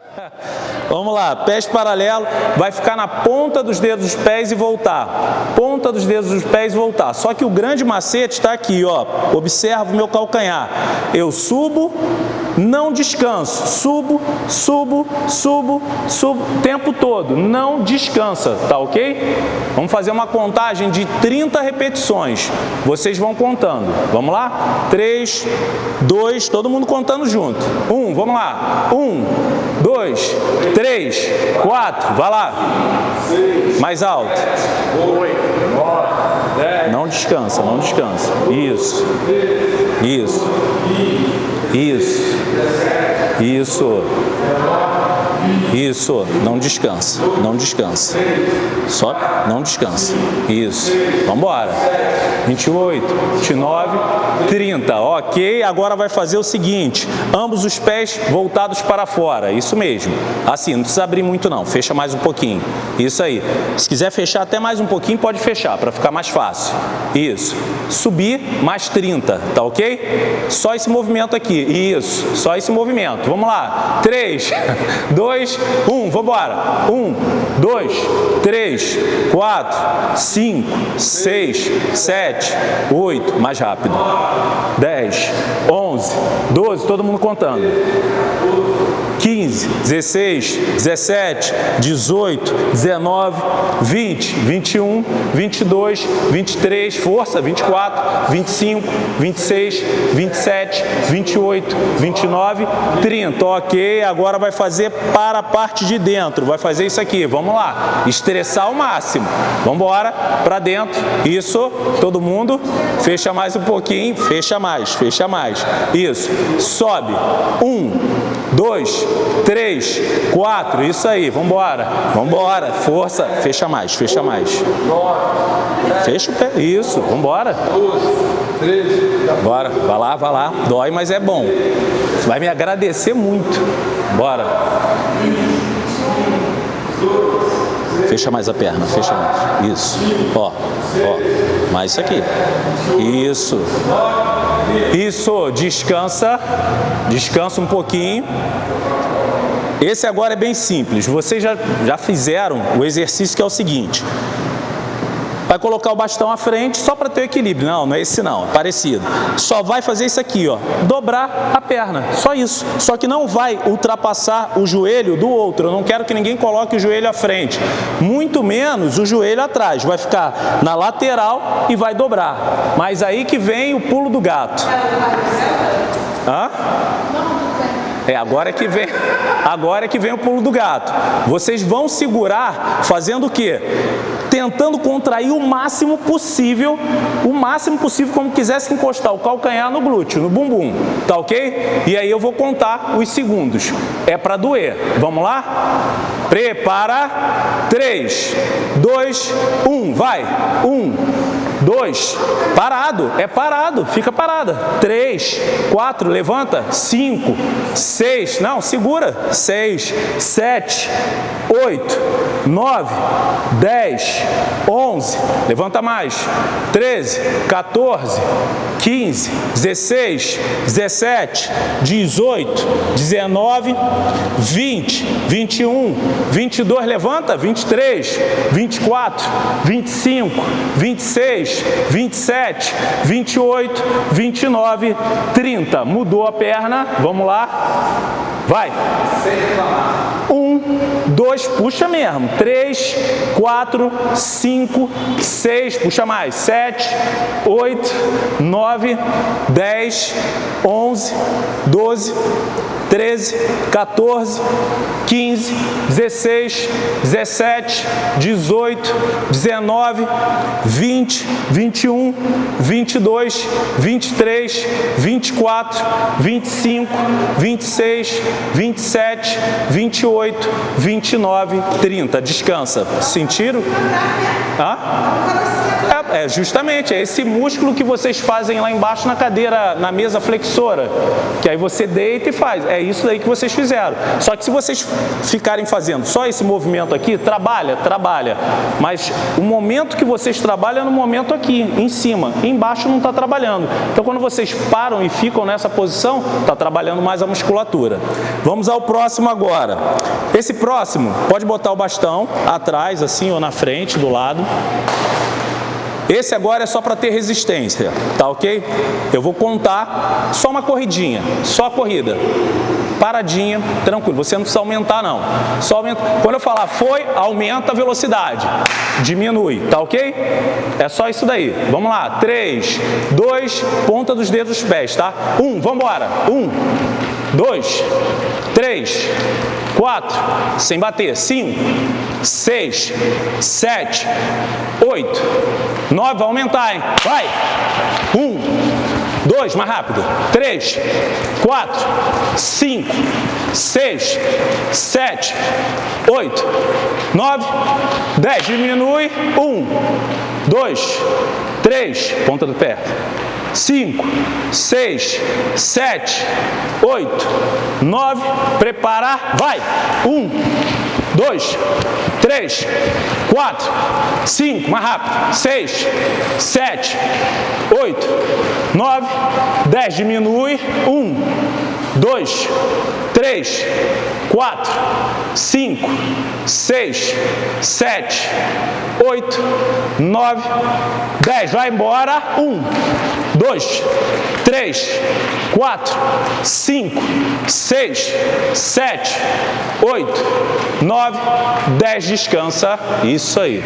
Vamos lá, pés paralelo, vai ficar na ponta dos dedos dos pés e voltar. Ponta dos dedos dos pés e voltar. Só que o grande macete está aqui, ó. Observa o meu calcanhar. Eu subo, não descanso. Subo, subo, subo, subo, tempo todo. Não descansa, tá ok? Vamos fazer uma contagem de 30 repetições. Vocês vão contando. Vamos lá? 3, 2, todo mundo contando junto. 1, vamos lá. 1, 2, 3, 4, vai lá. Mais alto. Não descansa, não descansa. Isso. Isso. Isso. Isso. Isso, não descansa, não descansa. Só não descansa. Isso. Vamos embora. 28, 29, 30. Ok, agora vai fazer o seguinte, ambos os pés voltados para fora. Isso mesmo. Assim, não precisa abrir muito não, fecha mais um pouquinho. Isso aí. Se quiser fechar até mais um pouquinho, pode fechar, para ficar mais fácil. Isso. Subir, mais 30, tá ok? Só esse movimento aqui. Isso, só esse movimento. Vamos lá. 3, 2, 1. Vamos embora. 1, 2, 3, 4, 5, 6, 7, 8. Mais rápido. 10, 11, 12. Todo mundo contando. 15, 16, 17, 18, 19, 20, 21, 22, 23, força, 24, 25, 26, 27, 28, 29, 30. Ok, agora vai fazer para a parte de dentro, vai fazer isso aqui, vamos lá, estressar ao máximo. Vamos embora, para dentro, isso, todo mundo, fecha mais um pouquinho, fecha mais, fecha mais. Isso, sobe, um, dois, três, quatro, isso aí, vamos embora, força, fecha mais, fecha mais. Fecha o pé, isso, vamos embora. Bora, vai lá, vai lá, dói, mas é bom. Você vai me agradecer muito. Bora. Fecha mais a perna, fecha mais. Isso. Ó, ó. Mais isso aqui. Isso. Isso. Descansa. Descansa um pouquinho. Esse agora é bem simples. Vocês já, já fizeram o exercício que é o seguinte. Colocar o bastão à frente só para ter equilíbrio. Não, não é esse não, é parecido. Só vai fazer isso aqui, ó, dobrar a perna, só isso. Só que não vai ultrapassar o joelho do outro. Eu não quero que ninguém coloque o joelho à frente. Muito menos o joelho atrás. Vai ficar na lateral e vai dobrar. Mas aí que vem o pulo do gato. Hã? É, agora é que vem, agora é que vem o pulo do gato. Vocês vão segurar fazendo o quê? Tentando contrair o máximo possível, o máximo possível como quisesse encostar o calcanhar no glúteo, no bumbum, tá ok? E aí eu vou contar os segundos. É para doer. Vamos lá? Prepara. 3, 2, 1, vai. 1, Dois, parado, é parado, fica parada. Três, quatro, levanta. Cinco, seis, não, segura. Seis, sete, oito, nove, dez, onze, levanta mais. Treze, 14, 15, 16, 17, 18, 19, 20, 21, 22, levanta, 23, 24, 25, 26, 27, 28, 29, 30. Mudou a perna, vamos lá. Vai. Um, dois, puxa mesmo. Três, quatro, cinco, seis, puxa mais. Sete, oito, nove, dez, onze, doze, 13, 14, 15, 16, 17, 18, 19, 20, 21, 22, 23, 24, 25, 26, 27, 28, 29, 30. Descansa. Sentiram? Hã? É é justamente, é esse músculo que vocês fazem lá embaixo na cadeira, na mesa flexora, que aí você deita e faz. É isso daí que vocês fizeram. Só que se vocês ficarem fazendo só esse movimento aqui, trabalha, trabalha. Mas o momento que vocês trabalham é no momento aqui, em cima. Embaixo não está trabalhando. Então, quando vocês param e ficam nessa posição, está trabalhando mais a musculatura. Vamos ao próximo agora. Esse próximo, pode botar o bastão atrás, assim, ou na frente, do lado. Esse agora é só para ter resistência, tá ok? Eu vou contar só uma corridinha, só a corrida. Paradinha, tranquilo, você não precisa aumentar não. Só aumenta. Quando eu falar foi, aumenta a velocidade. Diminui, tá ok? É só isso daí. Vamos lá, 3, 2, ponta dos dedos dos pés, tá? 1, um, vamos embora. 1, um, 2, 3, 4, sem bater, 5, 6, 7, 8, 9, vai aumentar, hein? Vai! 1, 2, mais rápido, 3, 4, 5, 6, 7, 8, 9, 10, diminui, 1, 2, 3, ponta do pé, 5, 6, 7, 8, 9, preparar, vai! 1, 2, 3, 4, 5, mais rápido, 6, 7, 8, 9, 10, diminui, 1, 2, 3, 4, 5, 6, 7, 8, 9, 10. Vai embora. 1, 2, 3, 4, 5, 6, 7, 8, 9, 10. Descansa. Isso aí.